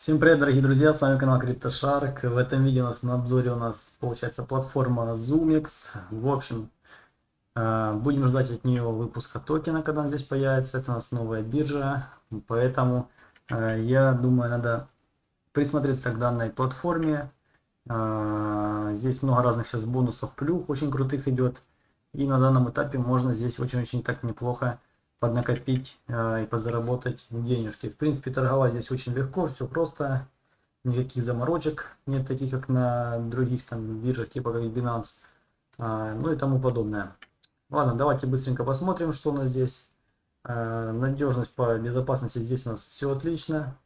Всем привет, дорогие друзья, с вами канал CryptoShark. В этом видео у нас на обзоре у нас получается платформа ZoomX. В общем, э, будем ждать от нее выпуска токена, когда он здесь появится. Это у нас новая биржа, поэтому э, я думаю, надо присмотреться к данной платформе. Э, здесь много разных сейчас бонусов, плюх очень крутых идет. И на данном этапе можно здесь очень-очень так неплохо поднакопить э, и подзаработать денежки. В принципе, торговать здесь очень легко, все просто, никаких заморочек, нет таких, как на других там биржах, типа как Binance, э, ну и тому подобное. Ладно, давайте быстренько посмотрим, что у нас здесь. Э, надежность по безопасности здесь у нас все отлично.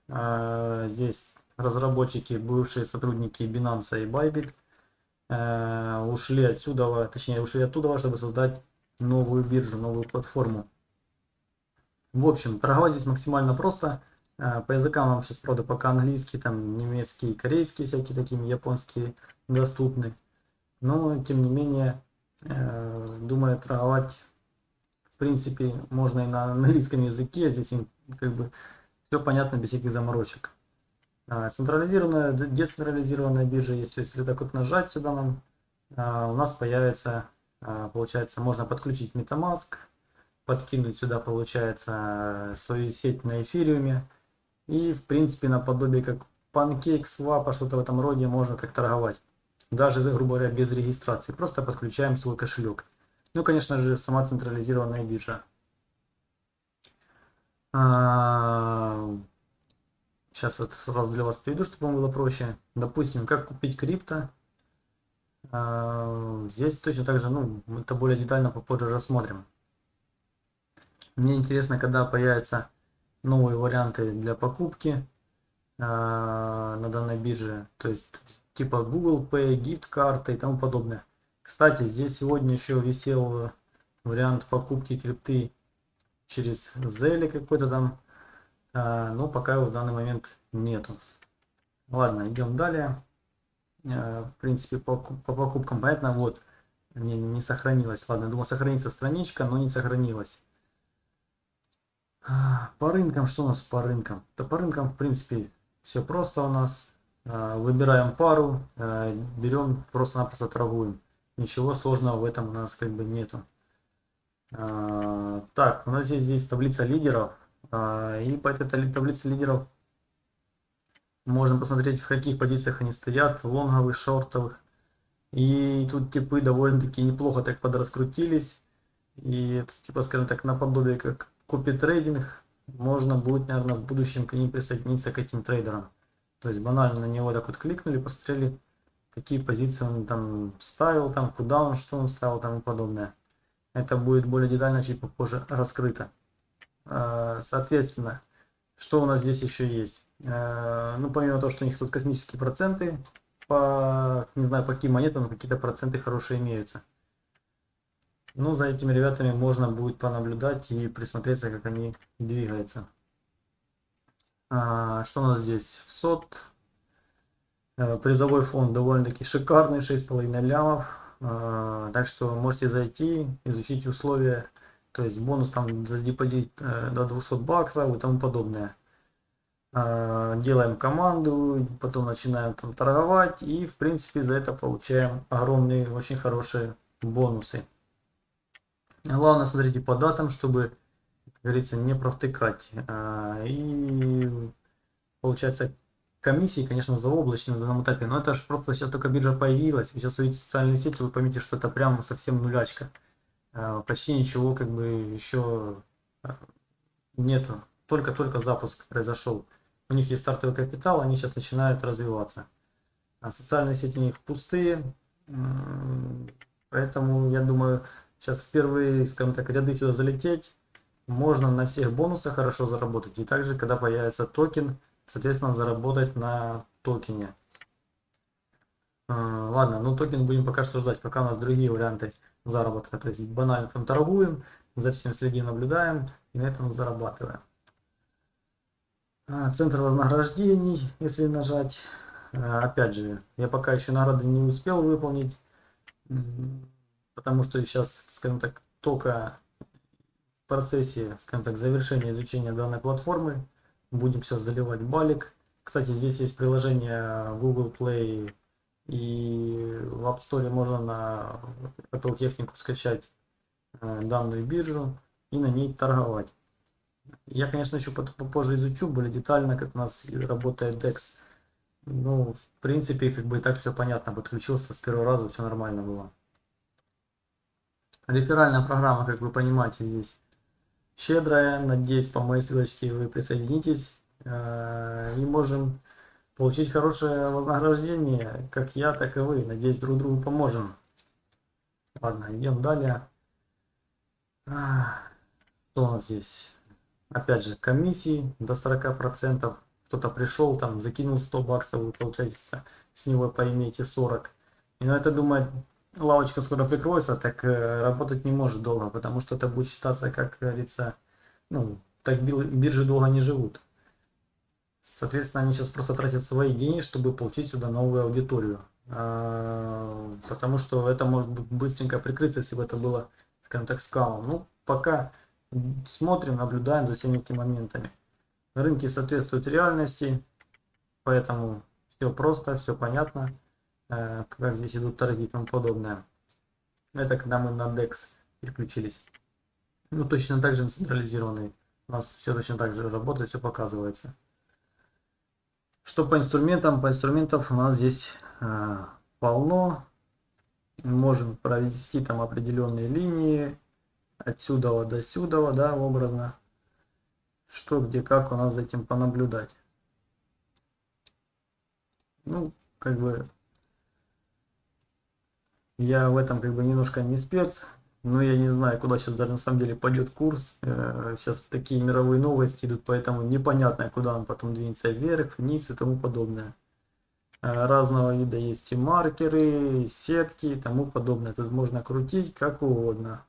Здесь разработчики, бывшие сотрудники Binance и Bybit ушли отсюда, точнее ушли оттуда, чтобы создать новую биржу, новую платформу. В общем, торговать здесь максимально просто. Э, по языкам вам сейчас, правда, пока английский, там немецкий, корейский, всякие такие, японские доступны. Но, тем не менее, э, думаю, торговать, в принципе, можно и на английском языке. Здесь им как бы все понятно, без всяких заморочек. Э, централизированная, децентрализированная биржа есть. Если так вот нажать сюда нам, у нас появится, получается, можно подключить MetaMask, подкинуть сюда, получается, свою сеть на эфириуме. И, в принципе, наподобие как PancakeSwap, что-то в этом роде можно так торговать. Даже, грубо говоря, без регистрации. Просто подключаем свой кошелек. Ну, конечно же, сама централизированная биржа. Сейчас это сразу для вас приведу, чтобы вам было проще. Допустим, как купить крипто. Здесь точно так же, ну, это более детально попозже рассмотрим. Мне интересно, когда появятся новые варианты для покупки э, на данной бирже. То есть типа Google Pay, gift карта и тому подобное. Кстати, здесь сегодня еще висел вариант покупки крипты через Zelle какой-то там. Э, но пока его в данный момент нету. Ладно, идем далее. Э, в принципе, по, по покупкам понятно, вот, не, не сохранилась. Ладно, думал сохранится страничка, но не сохранилась. По рынкам, что у нас по рынкам? Да по рынкам, в принципе, все просто у нас. А, выбираем пару, а, берем, просто-напросто торгуем. Ничего сложного в этом у нас как бы нету. А, так, у нас здесь, здесь таблица лидеров. И по этой таблице лидеров можно посмотреть, в каких позициях они стоят, лонговых, шортовых. И тут типы довольно-таки неплохо так подраскрутились. И это, типа, скажем так, наподобие как купит трейдинг, можно будет, наверное, в будущем к ним присоединиться к этим трейдерам. То есть банально на него так вот кликнули, посмотрели, какие позиции он там ставил, там куда он, что он ставил там и подобное. Это будет более детально чуть попозже раскрыто. А, соответственно, что у нас здесь еще есть? А, ну, помимо того, что у них тут космические проценты, по, не знаю, по каким монетам, какие-то проценты хорошие имеются. Ну, за этими ребятами можно будет понаблюдать и присмотреться, как они двигаются. А, что у нас здесь? В СОТ. Э, призовой фонд довольно-таки шикарный, 6,5 лямов. А, так что можете зайти, изучить условия. То есть бонус там за депозит э, до 200 баксов и тому подобное. А, делаем команду, потом начинаем там торговать. И в принципе за это получаем огромные, очень хорошие бонусы. Главное, смотрите по датам, чтобы, как говорится, не провтыкать. А, и получается, комиссии, конечно, заоблачные на данном этапе, но это же просто сейчас только биржа появилась. Вы сейчас увидите социальные сети, вы поймете, что это прям совсем нулячка. А, почти ничего как бы еще а, нету. Только-только запуск произошел. У них есть стартовый капитал, они сейчас начинают развиваться. А социальные сети у них пустые. Поэтому, я думаю, Сейчас в первые, скажем так, ряды сюда залететь. Можно на всех бонусах хорошо заработать. И также, когда появится токен, соответственно, заработать на токене. А, ладно, ну токен будем пока что ждать, пока у нас другие варианты заработка. То есть банально там торгуем, за всем следим, наблюдаем и на этом зарабатываем. А, центр вознаграждений, если нажать. А, опять же, я пока еще награды не успел выполнить потому что сейчас, скажем так, только в процессе, скажем так, завершения изучения данной платформы будем все заливать балик Кстати, здесь есть приложение Google Play и в App Store можно на Apple технику скачать э, данную биржу и на ней торговать. Я, конечно, еще попозже изучу более детально, как у нас работает DEX. Ну, в принципе, как бы и так все понятно. Подключился с первого раза, все нормально было. Реферальная программа, как вы понимаете, здесь щедрая. Надеюсь, по моей ссылочке вы присоединитесь. Э, и можем получить хорошее вознаграждение, как я, так и вы. Надеюсь, друг другу поможем. Ладно, идем далее. А, что у нас здесь? Опять же, комиссии до 40%. Кто-то пришел, там, закинул 100 баксов, вы получаете с него поимеете 40. И на это думает, лавочка скоро прикроется, так э, работать не может долго, потому что это будет считаться, как говорится, ну, так биржи долго не живут. Соответственно, они сейчас просто тратят свои деньги, чтобы получить сюда новую аудиторию. А, потому что это может быстренько прикрыться, если бы это было, скажем так, скалом. Ну, пока смотрим, наблюдаем за всеми этими моментами. Рынки соответствуют реальности, поэтому все просто, все понятно, как здесь идут торги и тому подобное. Это когда мы на DEX переключились. Ну, точно так же централизированный. У нас все точно так же работает, все показывается. Что по инструментам? По инструментам у нас здесь э, полно. Можем провести там определенные линии. Отсюда до сюда, да, образно. Что, где, как у нас за этим понаблюдать. Ну, как бы я в этом как бы немножко не спец. Ну, я не знаю, куда сейчас даже на самом деле пойдет курс. Сейчас э, такие мировые новости идут, поэтому непонятно, куда он потом двинется вверх, вниз и тому подобное. Э, разного вида есть и маркеры, и сетки и тому подобное. Тут можно крутить как угодно.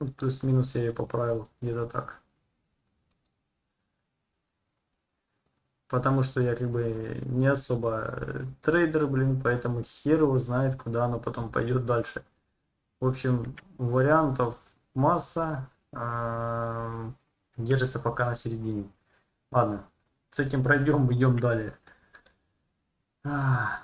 Ну, плюс-минус я ее поправил где-то так. Потому что я как бы не особо э, трейдер, блин, поэтому хер его знает, куда оно потом пойдет дальше. В общем, вариантов масса, э, держится пока на середине. Ладно, с этим пройдем, идем далее. А,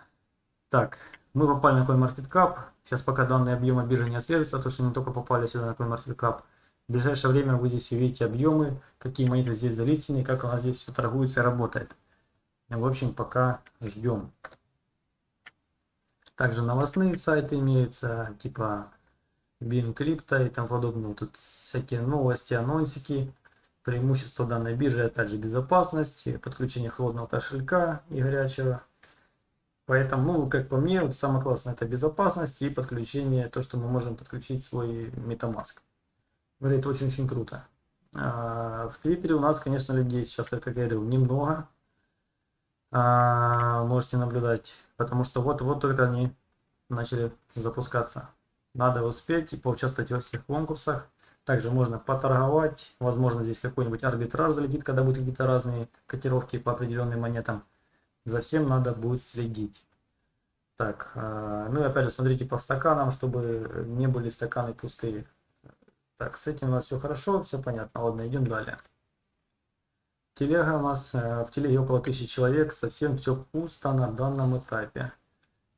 так, мы попали на CoinMarketCap. Сейчас пока данные объемы биржи не отслеживаются, то что мы только попали сюда на CoinMarketCap. В ближайшее время вы здесь увидите объемы, какие монеты здесь залистены, как у нас здесь все торгуется и работает. В общем, пока ждем. Также новостные сайты имеются, типа Bing Crypto и тому подобное. Тут всякие новости, анонсики. Преимущество данной биржи, опять же, безопасность, подключение холодного кошелька и горячего. Поэтому, ну, как по мне, вот самое классное это безопасность и подключение, то, что мы можем подключить свой MetaMask. Говорит, очень-очень круто. А, в Твиттере у нас, конечно, людей сейчас, как я говорил, немного. А, можете наблюдать, потому что вот-вот только они начали запускаться. Надо успеть и поучаствовать во всех конкурсах. Также можно поторговать. Возможно, здесь какой-нибудь арбитраж залетит, когда будут какие-то разные котировки по определенным монетам. За всем надо будет следить. Так, а, ну и опять же, смотрите по стаканам, чтобы не были стаканы пустые. Так, с этим у нас все хорошо, все понятно. Ладно, идем далее. Телега у нас, э, в телеге около тысячи человек, совсем все пусто на данном этапе.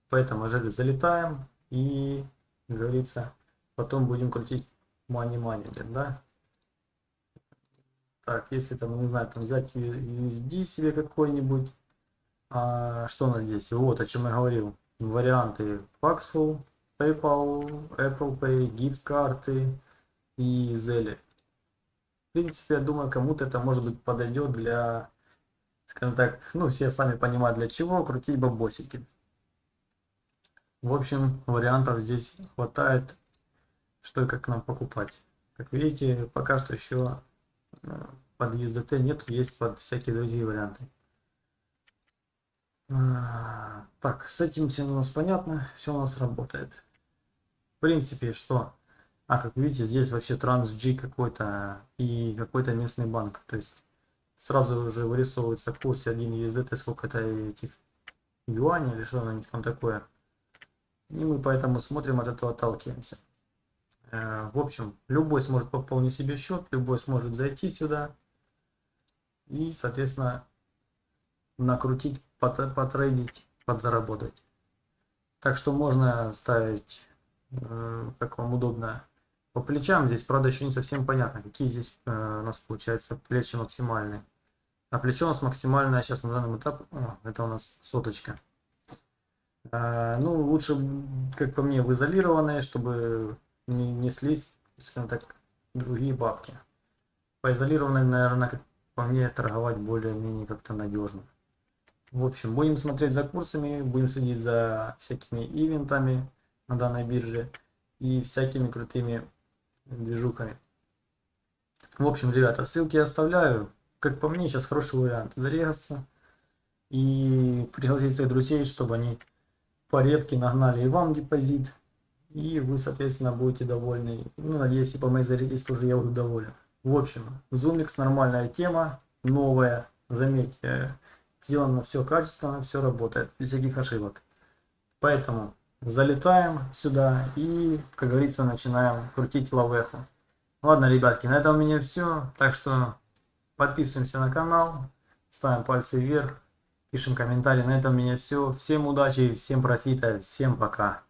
Поэтому же залетаем и, говорится, потом будем крутить money manager, да? Так, если там, не знаю, там взять USD себе какой-нибудь, а, что у нас здесь? Вот, о чем я говорил. Варианты Paxful, PayPal, Apple Pay, gift и Zelle принципе, я думаю, кому-то это, может быть, подойдет для, скажем так, ну, все сами понимают для чего, крутить бабосики. В общем, вариантов здесь хватает, что и как нам покупать. Как видите, пока что еще э, под USDT нет, есть под всякие другие варианты. А, так, с этим всем у нас понятно, все у нас работает. В принципе, что а, как видите, здесь вообще TransG какой-то и какой-то местный банк. То есть сразу уже вырисовывается в курсе 1 USDT, сколько это этих юаней или что на них там такое. И мы поэтому смотрим, от этого отталкиваемся. Э, в общем, любой сможет пополнить себе счет, любой сможет зайти сюда и, соответственно, накрутить, потрейдить, подзаработать. Так что можно ставить, э, как вам удобно, по плечам. Здесь, правда, еще не совсем понятно, какие здесь э, у нас получается плечи максимальные. А плечо у нас максимальное сейчас на данном этапе, о, это у нас соточка. А, ну, лучше, как по мне, в изолированные, чтобы не, не слить, скажем так, другие бабки. По изолированной, наверное, как по мне, торговать более-менее как-то надежно. В общем, будем смотреть за курсами, будем следить за всякими ивентами на данной бирже и всякими крутыми движухами. В общем, ребята, ссылки оставляю. Как по мне, сейчас хороший вариант зарегаться и пригласить своих друзей, чтобы они по ревке нагнали и вам депозит, и вы, соответственно, будете довольны. Ну, надеюсь, и по моей зарядке тоже я буду доволен. В общем, Zoomix нормальная тема, новая, заметьте, сделано все качественно, все работает, без всяких ошибок. Поэтому залетаем сюда и, как говорится, начинаем крутить лавеху. Ладно, ребятки, на этом у меня все. Так что подписываемся на канал, ставим пальцы вверх, пишем комментарии. На этом у меня все. Всем удачи, всем профита, всем пока.